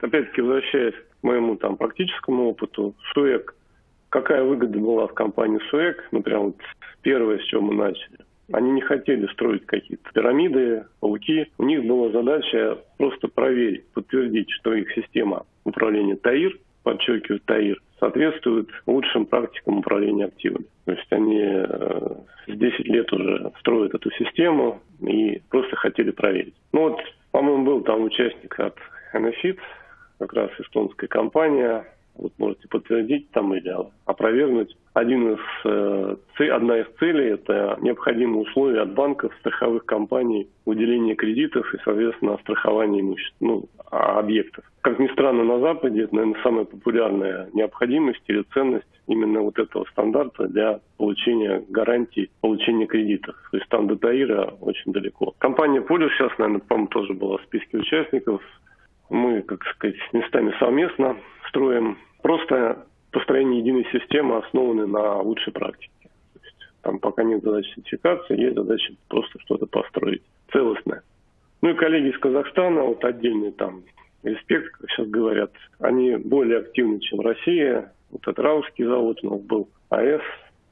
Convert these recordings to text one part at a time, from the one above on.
Опять-таки, возвращаясь к моему там практическому опыту, СУЭК, какая выгода была в компании СУЭК, ну, прям вот первое, с чего мы начали. Они не хотели строить какие-то пирамиды, пауки. У них была задача просто проверить, подтвердить, что их система управления ТАИР, подчеркиваю ТАИР, соответствует лучшим практикам управления активами. То есть они э, 10 лет уже строят эту систему и просто хотели проверить. Ну вот, по-моему, был там участник от Enefit, как раз эстонская компания, вот можете подтвердить там или опровергнуть. Один из, э, одна из целей – это необходимые условия от банков, страховых компаний, уделение кредитов и, соответственно, страхование имущества, ну, а, объектов. Как ни странно, на Западе это, наверное, самая популярная необходимость или ценность именно вот этого стандарта для получения гарантий получения кредитов. То есть там до Таира очень далеко. Компания Полюс сейчас, наверное, по-моему, тоже была в списке участников. Мы, как сказать, местами совместно строим Просто построение единой системы основаны на лучшей практике. Там пока нет задачи сертификации, есть задача просто что-то построить целостное. Ну и коллеги из Казахстана, вот отдельный там респект, как сейчас говорят, они более активны, чем Россия. Вот этот Раусский завод у нас был, АЭС.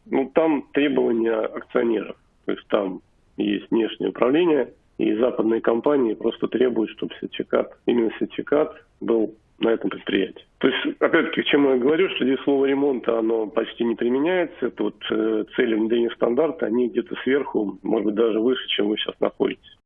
Ну там требования акционеров. То есть там есть внешнее управление, и западные компании просто требуют, чтобы сертификат, именно сертификат был на этом предприятии. То есть, опять-таки, к чему я говорю, что здесь слово ремонта, оно почти не применяется. Вот э, цели внедрения стандарта, они где-то сверху, может быть, даже выше, чем вы сейчас находитесь.